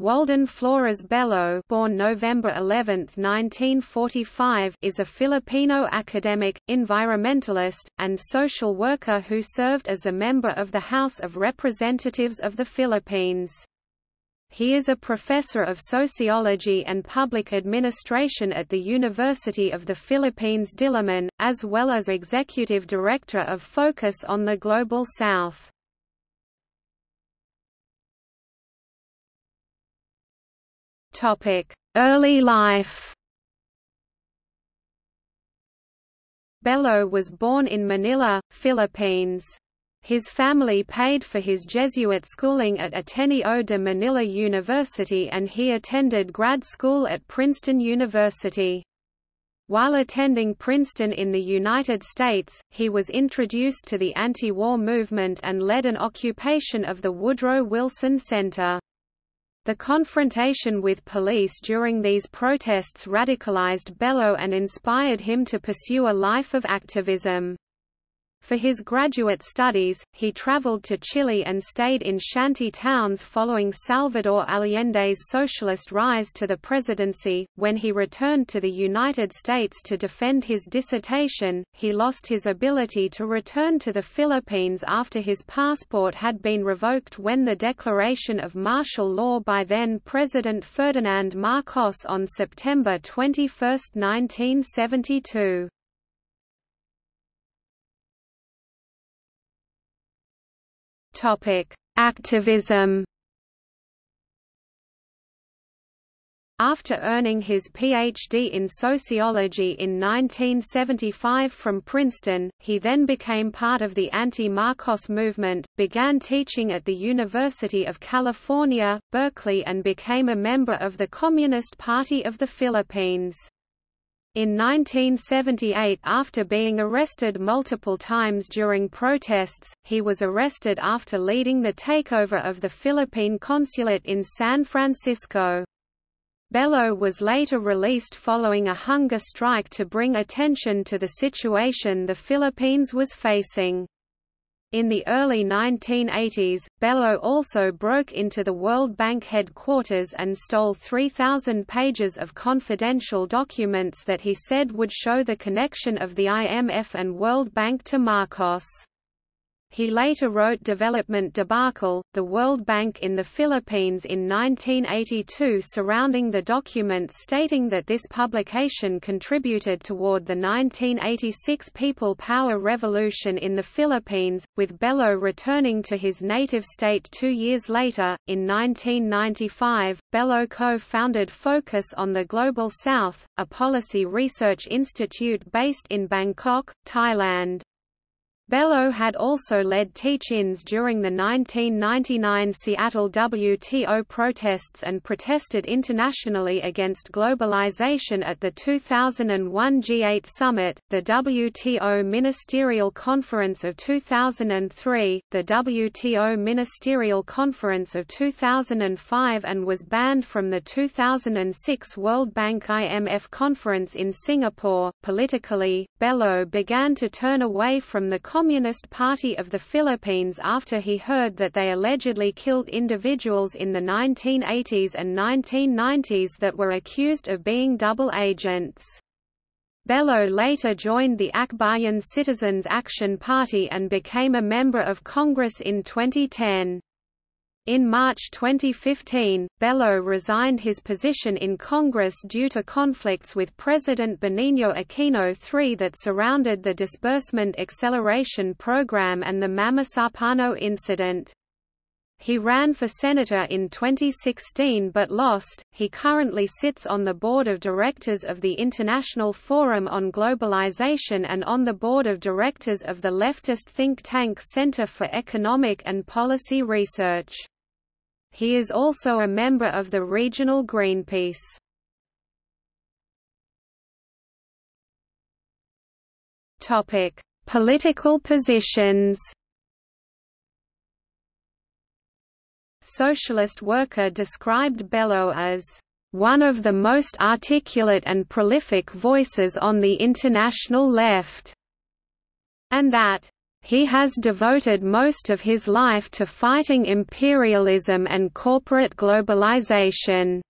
Walden Flores Bello born November 11, 1945, is a Filipino academic, environmentalist, and social worker who served as a member of the House of Representatives of the Philippines. He is a professor of sociology and public administration at the University of the Philippines Diliman, as well as executive director of Focus on the Global South. Early life Bello was born in Manila, Philippines. His family paid for his Jesuit schooling at Ateneo de Manila University and he attended grad school at Princeton University. While attending Princeton in the United States, he was introduced to the anti-war movement and led an occupation of the Woodrow Wilson Center. The confrontation with police during these protests radicalized Bello and inspired him to pursue a life of activism. For his graduate studies, he traveled to Chile and stayed in shanty towns following Salvador Allende's socialist rise to the presidency. When he returned to the United States to defend his dissertation, he lost his ability to return to the Philippines after his passport had been revoked when the declaration of martial law by then President Ferdinand Marcos on September 21, 1972. Activism. After earning his Ph.D. in sociology in 1975 from Princeton, he then became part of the anti-Marcos movement, began teaching at the University of California, Berkeley and became a member of the Communist Party of the Philippines. In 1978 after being arrested multiple times during protests, he was arrested after leading the takeover of the Philippine consulate in San Francisco. Bello was later released following a hunger strike to bring attention to the situation the Philippines was facing. In the early 1980s, Bello also broke into the World Bank headquarters and stole 3,000 pages of confidential documents that he said would show the connection of the IMF and World Bank to Marcos. He later wrote Development Debacle, the World Bank in the Philippines in 1982 surrounding the document stating that this publication contributed toward the 1986 People Power Revolution in the Philippines, with Bello returning to his native state two years later. In 1995, Bello co-founded Focus on the Global South, a policy research institute based in Bangkok, Thailand. Bello had also led teach-ins during the 1999 Seattle WTO protests and protested internationally against globalization at the 2001 G8 summit, the WTO Ministerial Conference of 2003, the WTO Ministerial Conference of 2005 and was banned from the 2006 World Bank IMF conference in Singapore. Politically, Bello began to turn away from the Communist Party of the Philippines after he heard that they allegedly killed individuals in the 1980s and 1990s that were accused of being double agents. Bello later joined the Akbayan Citizens Action Party and became a member of Congress in 2010. In March 2015, Bello resigned his position in Congress due to conflicts with President Benigno Aquino III that surrounded the Disbursement Acceleration Program and the Mamasapano incident. He ran for senator in 2016 but lost. He currently sits on the board of directors of the International Forum on Globalization and on the board of directors of the leftist think tank Center for Economic and Policy Research. He is also a member of the regional Greenpeace. Topic: Political positions. Socialist Worker described Bello as one of the most articulate and prolific voices on the international left, and that he has devoted most of his life to fighting imperialism and corporate globalization.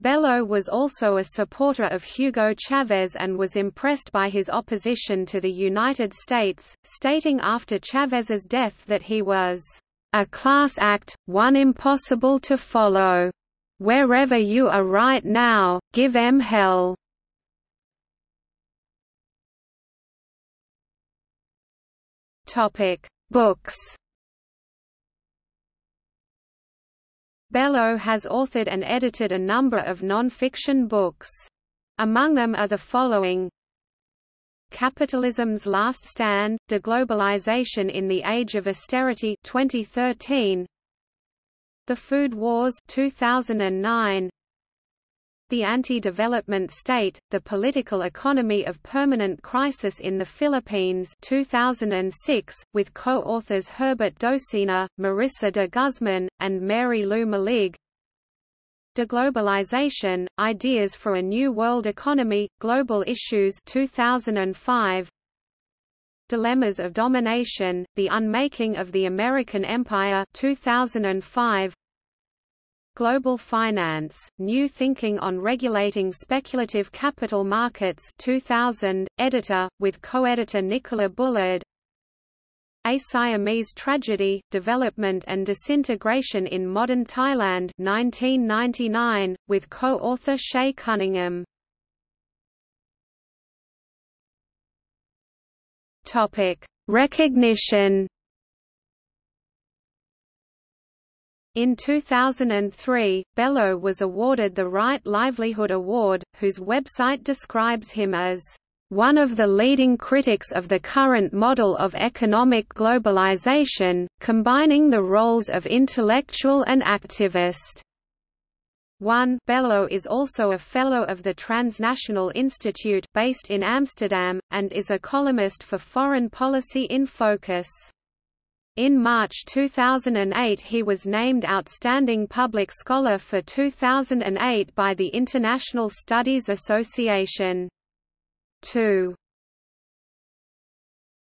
Bello was also a supporter of Hugo Chavez and was impressed by his opposition to the United States, stating after Chavez's death that he was a class act, one impossible to follow. Wherever you are right now, give em hell. Topic: Books. Bello has authored and edited a number of non-fiction books. Among them are the following Capitalism's Last Stand, Deglobalization in the Age of Austerity 2013, The Food Wars 2009, The Anti-Development State, The Political Economy of Permanent Crisis in the Philippines 2006, with co-authors Herbert Docena, Marissa de Guzman, and Mary Lou Malig, Deglobalization, Ideas for a New World Economy, Global Issues 2005, Dilemmas of Domination, The Unmaking of the American Empire 2005, Global Finance, New Thinking on Regulating Speculative Capital Markets 2000, editor, with co-editor Nicola Bullard a Siamese Tragedy, Development and Disintegration in Modern Thailand 1999, with co-author Shea Cunningham. Recognition In 2003, Bello was awarded the Right Livelihood Award, whose website describes him as one of the leading critics of the current model of economic globalization, combining the roles of intellectual and activist. 1 Bello is also a Fellow of the Transnational Institute based in Amsterdam, and is a columnist for Foreign Policy in Focus. In March 2008 he was named Outstanding Public Scholar for 2008 by the International Studies Association. 2